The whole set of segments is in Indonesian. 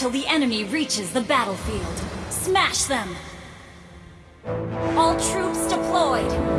till the enemy reaches the battlefield. Smash them! All troops deployed!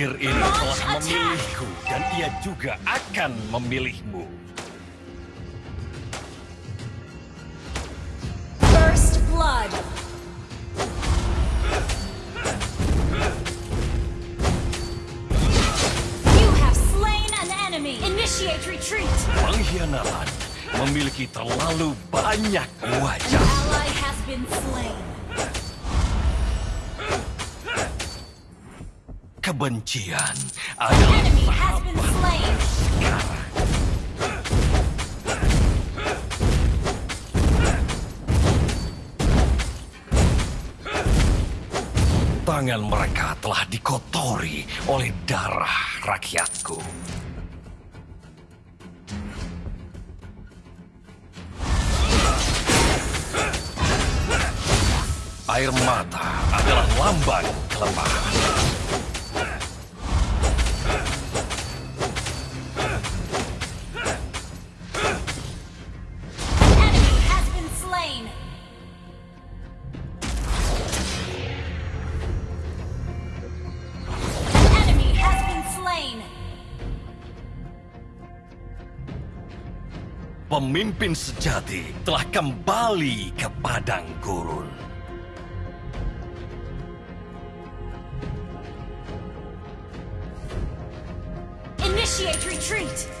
Takdir ini telah memilihku dan ia juga akan memilihmu. First Blood! You have slain an enemy! Initiate retreat! Pengkhianatan memiliki terlalu banyak wajah. Ally has been slain. Kebencian adalah sekarang. Tangan mereka telah dikotori oleh darah rakyatku. Air mata adalah lambang kelemahan. Pemimpin sejati telah kembali ke padang gurun. Initiate retreat.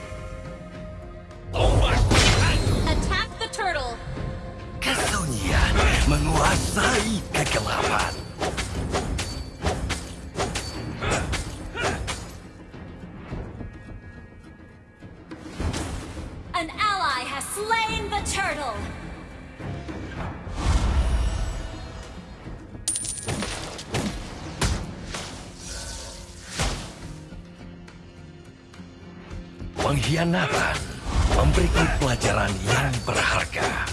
Pengkhianatan memberiku pelajaran yang berharga.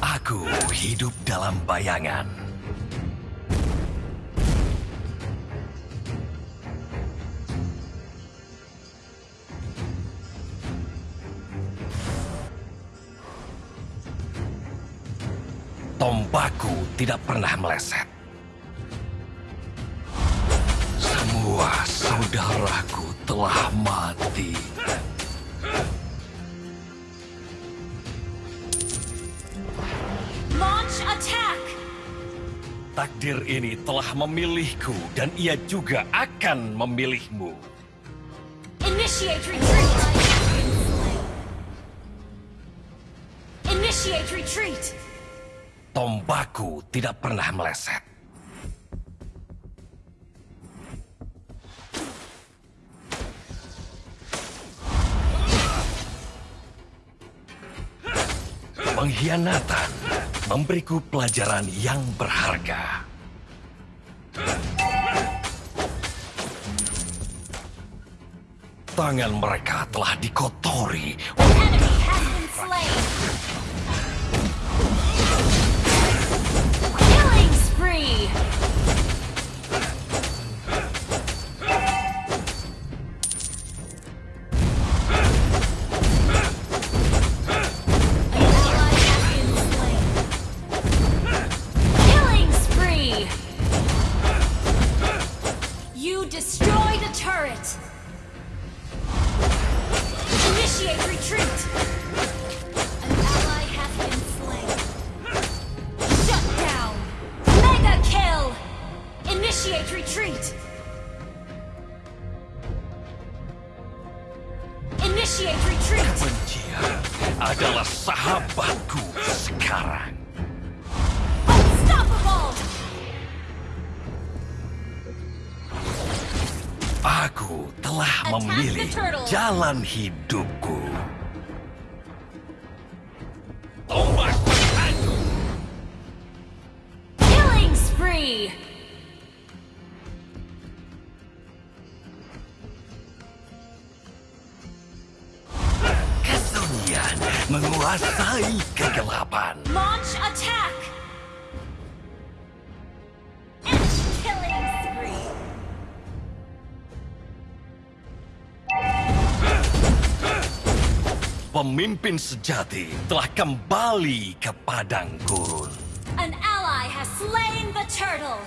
Aku hidup dalam bayangan. Tombakku tidak pernah meleset. Semua saudaraku telah mati. Launch attack. Takdir ini telah memilihku dan ia juga akan memilihmu. Initiate retreat. Initiate retreat. Tombakku tidak pernah meleset. Pengkhianatan memberiku pelajaran yang berharga. Tangan mereka telah dikotori Enemy has. Jalan hidupku. Tombak. Killing spree. Kesunyian menguasai kegelapan. Launch Pemimpin sejati telah kembali ke padang gurun. An ally has slain the turtle.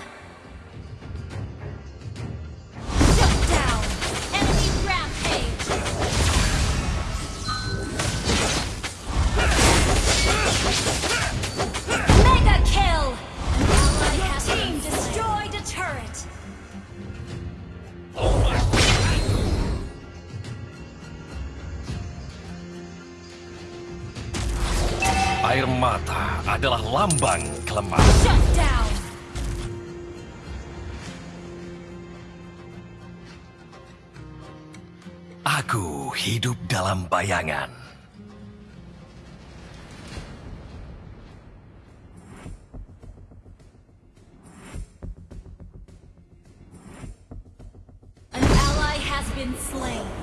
Adalah lambang kelemahan. Shut down. Aku hidup dalam bayangan. An ally has been slain.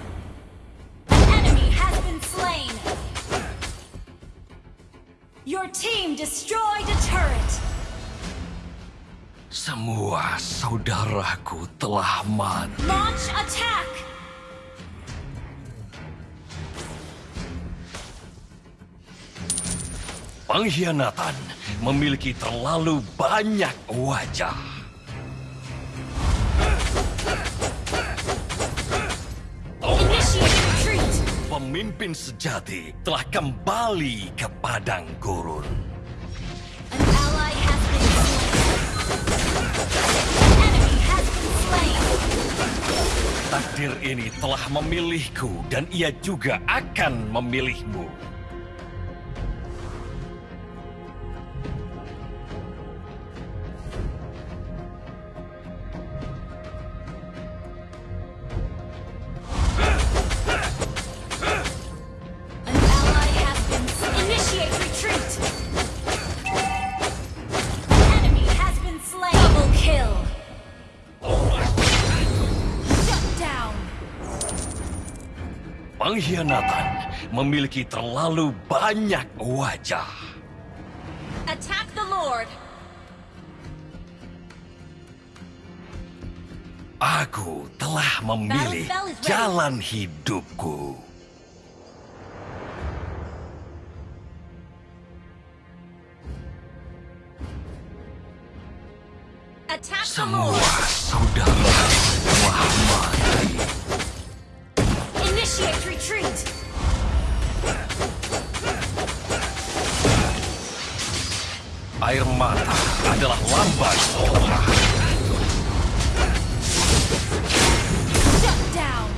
Team destroyed a turret. Semua saudaraku telah mati. Launch attack. Pengkhianatan memiliki terlalu banyak wajah. Pemimpin sejati telah kembali ke padang gurun. An ally has been slain. An enemy has been slain. Takdir ini telah memilihku dan ia juga akan memilihmu. Pengkhianatan memiliki terlalu banyak wajah. Attack the Lord. Aku telah memilih jalan hidupku. Attack the Semua Lord. saudara telah mati. Initiate retreat. Air mata adalah lambang kelemahan. Shut down.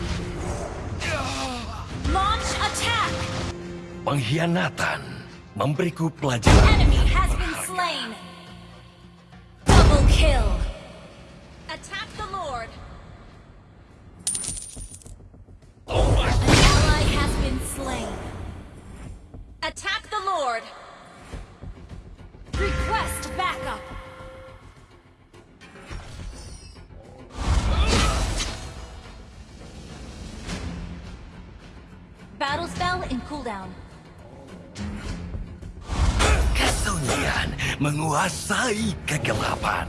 Launch attack. Pengkhianatan memberiku pelajaran. Enemy cooldown. Kesunyian menguasai kegelapan.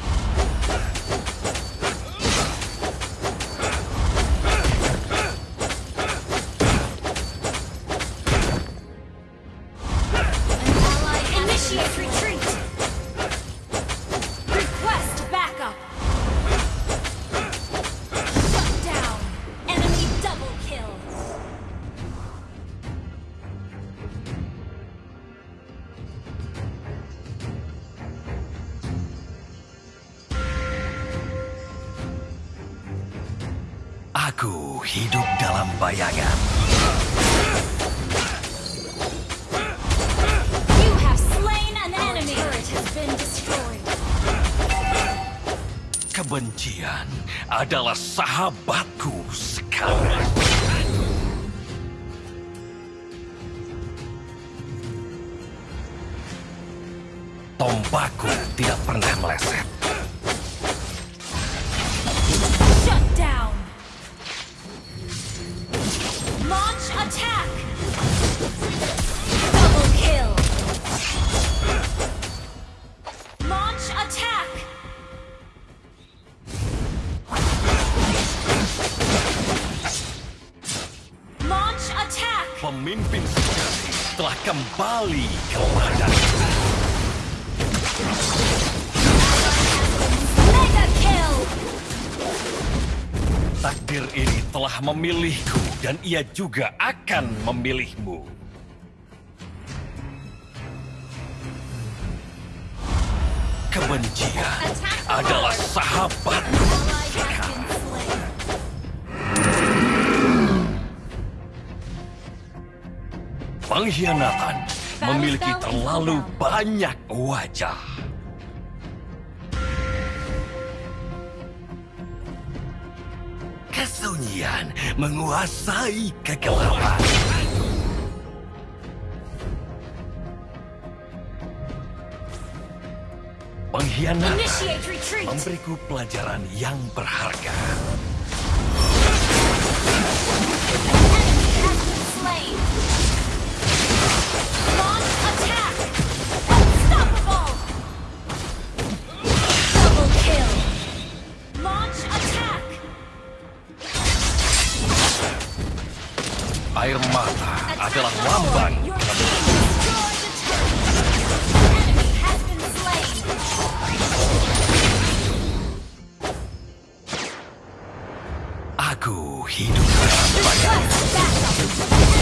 bayangan. You have slain an enemy. turret has been destroyed. Kebencian adalah sahabatku sekarang. Attack. Double kill. Launch attack. Launch attack. Telah kembali ke ladang. Takdir ini telah memilihku dan ia juga akan memilihmu. Kebencian adalah slain. Pengkhianatan memiliki terlalu banyak wajah. Kesunyian menguasai kegelapan. Pengkhianatan memberiku pelajaran yang berharga. Request backup.